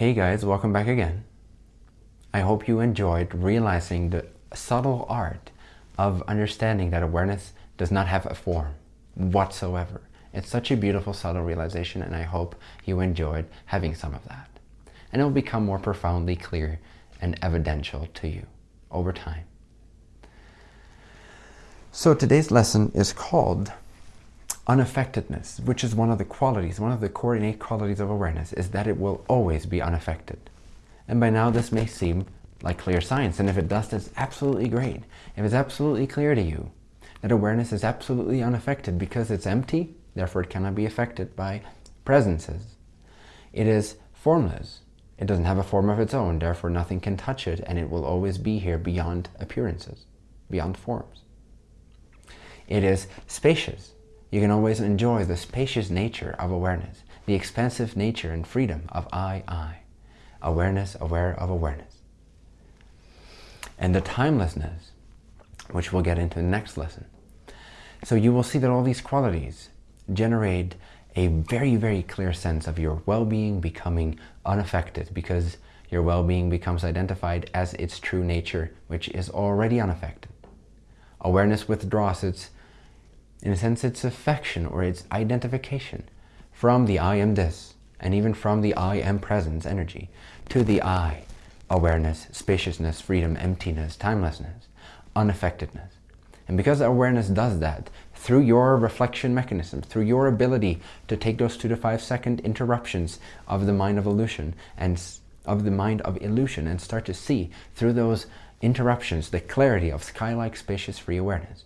Hey guys, welcome back again. I hope you enjoyed realizing the subtle art of understanding that awareness does not have a form whatsoever. It's such a beautiful subtle realization and I hope you enjoyed having some of that. And it will become more profoundly clear and evidential to you over time. So today's lesson is called unaffectedness, which is one of the qualities, one of the core innate qualities of awareness, is that it will always be unaffected. And by now this may seem like clear science, and if it does, that's absolutely great. If it's absolutely clear to you that awareness is absolutely unaffected because it's empty, therefore it cannot be affected by presences. It is formless. It doesn't have a form of its own, therefore nothing can touch it, and it will always be here beyond appearances, beyond forms. It is spacious. You can always enjoy the spacious nature of awareness, the expansive nature and freedom of I, I. Awareness, aware of awareness. And the timelessness, which we'll get into the next lesson. So you will see that all these qualities generate a very, very clear sense of your well-being becoming unaffected because your well-being becomes identified as its true nature, which is already unaffected. Awareness withdraws its in a sense, its affection or its identification from the I am this, and even from the I am presence energy, to the I, awareness, spaciousness, freedom, emptiness, timelessness, unaffectedness. And because awareness does that, through your reflection mechanism, through your ability to take those two to five second interruptions of the mind of illusion and of the mind of illusion and start to see through those interruptions the clarity of sky-like spacious free awareness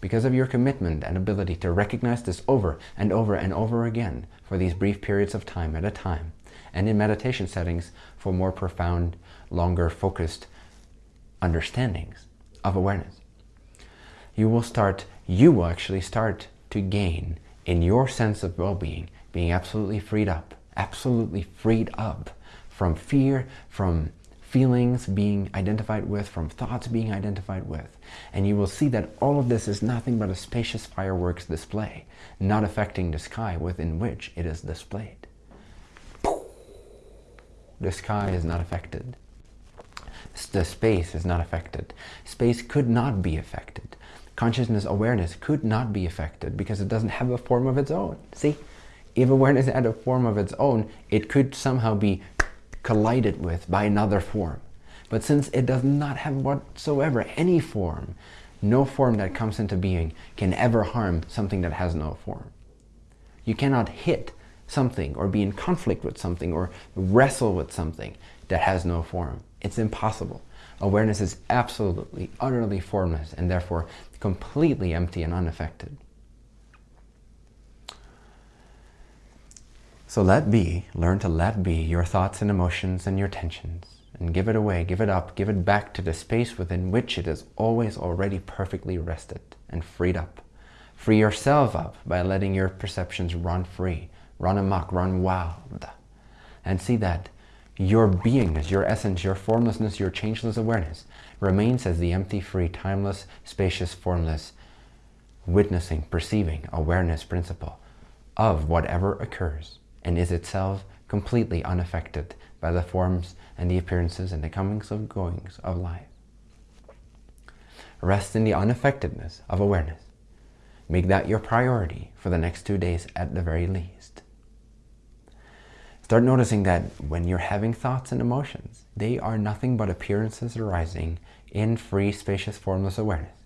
because of your commitment and ability to recognize this over and over and over again for these brief periods of time at a time, and in meditation settings for more profound, longer focused understandings of awareness. You will start, you will actually start to gain in your sense of well-being, being absolutely freed up, absolutely freed up from fear, from feelings being identified with, from thoughts being identified with. And you will see that all of this is nothing but a spacious fireworks display, not affecting the sky within which it is displayed. The sky is not affected. The space is not affected. Space could not be affected. Consciousness awareness could not be affected because it doesn't have a form of its own. See, if awareness had a form of its own, it could somehow be collided with by another form. But since it does not have whatsoever any form, no form that comes into being can ever harm something that has no form. You cannot hit something or be in conflict with something or wrestle with something that has no form. It's impossible. Awareness is absolutely, utterly formless and therefore completely empty and unaffected. So let be, learn to let be your thoughts and emotions and your tensions and give it away, give it up, give it back to the space within which it is always already perfectly rested and freed up. Free yourself up by letting your perceptions run free, run amok, run wild. And see that your beingness, your essence, your formlessness, your changeless awareness remains as the empty, free, timeless, spacious, formless, witnessing, perceiving, awareness principle of whatever occurs and is itself completely unaffected by the forms and the appearances and the comings and goings of life. Rest in the unaffectedness of awareness. Make that your priority for the next two days at the very least. Start noticing that when you're having thoughts and emotions, they are nothing but appearances arising in free, spacious, formless awareness.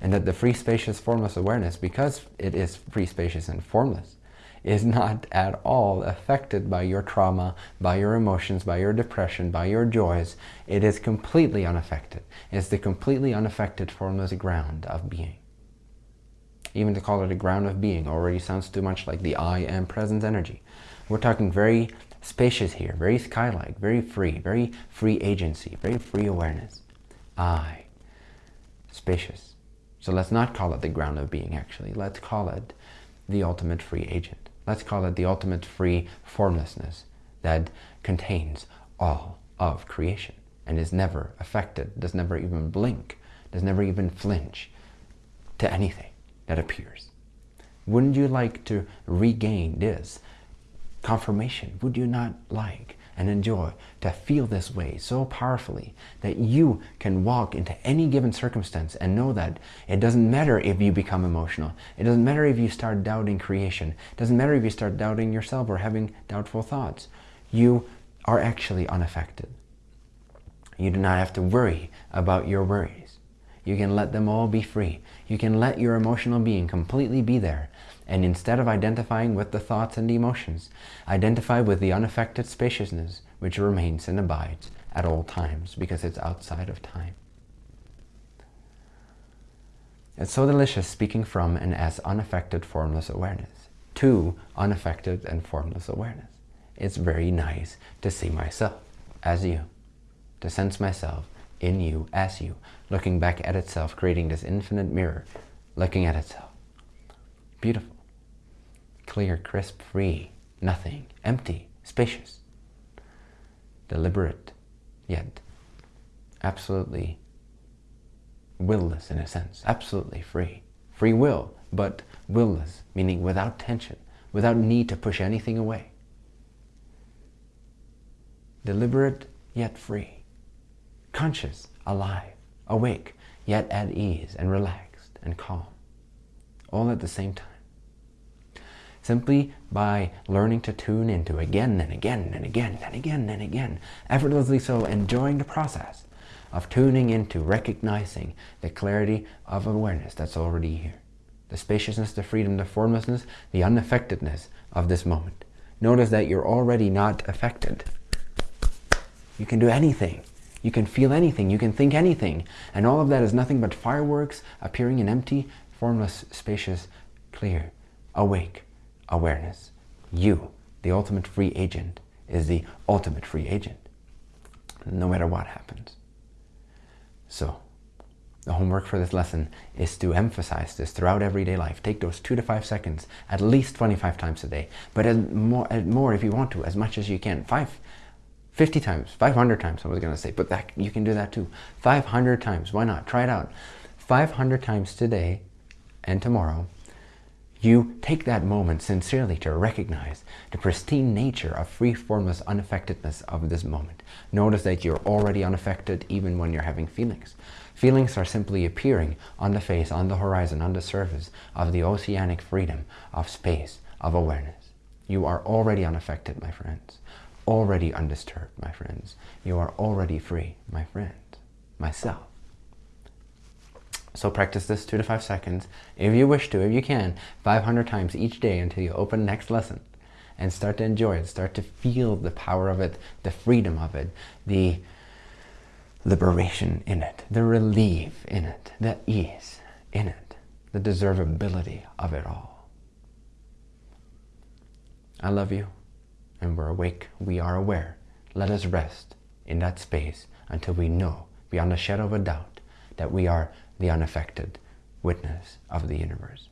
And that the free, spacious, formless awareness, because it is free, spacious, and formless, is not at all affected by your trauma, by your emotions, by your depression, by your joys. It is completely unaffected. It's the completely unaffected formless ground of being. Even to call it a ground of being already sounds too much like the I am present energy. We're talking very spacious here, very sky-like, very free, very free agency, very free awareness. I, spacious. So let's not call it the ground of being actually. Let's call it the ultimate free agent. Let's call it the ultimate free formlessness that contains all of creation and is never affected, does never even blink, does never even flinch to anything that appears. Wouldn't you like to regain this confirmation? Would you not like and enjoy to feel this way so powerfully that you can walk into any given circumstance and know that it doesn't matter if you become emotional. It doesn't matter if you start doubting creation. It doesn't matter if you start doubting yourself or having doubtful thoughts. You are actually unaffected. You do not have to worry about your worries. You can let them all be free. You can let your emotional being completely be there. And instead of identifying with the thoughts and emotions, identify with the unaffected spaciousness which remains and abides at all times because it's outside of time. It's so delicious speaking from and as unaffected formless awareness to unaffected and formless awareness. It's very nice to see myself as you, to sense myself in you as you, looking back at itself, creating this infinite mirror, looking at itself. Beautiful. Clear, crisp, free, nothing, empty, spacious, deliberate, yet absolutely willless in a sense, absolutely free. Free will, but willless, meaning without tension, without need to push anything away. Deliberate, yet free. Conscious, alive, awake, yet at ease and relaxed and calm, all at the same time. Simply by learning to tune into again and again and again and again and again, effortlessly so enjoying the process of tuning into recognizing the clarity of awareness that's already here. The spaciousness, the freedom, the formlessness, the unaffectedness of this moment. Notice that you're already not affected. You can do anything. You can feel anything, you can think anything. And all of that is nothing but fireworks appearing in empty, formless, spacious, clear, awake awareness. You, the ultimate free agent, is the ultimate free agent, no matter what happens. So, the homework for this lesson is to emphasize this throughout everyday life. Take those two to five seconds, at least 25 times a day, but more, more if you want to, as much as you can. Five, 50 times, 500 times, I was going to say, but that you can do that too. 500 times, why not? Try it out. 500 times today and tomorrow, you take that moment sincerely to recognize the pristine nature of free formless unaffectedness of this moment. Notice that you're already unaffected even when you're having feelings. Feelings are simply appearing on the face, on the horizon, on the surface of the oceanic freedom of space, of awareness. You are already unaffected, my friends already undisturbed, my friends. You are already free, my friend, myself. So practice this two to five seconds, if you wish to, if you can, 500 times each day until you open next lesson and start to enjoy it, start to feel the power of it, the freedom of it, the liberation in it, the relief in it, the ease in it, the deservability of it all. I love you and we're awake, we are aware. Let us rest in that space until we know, beyond a shadow of a doubt, that we are the unaffected witness of the universe.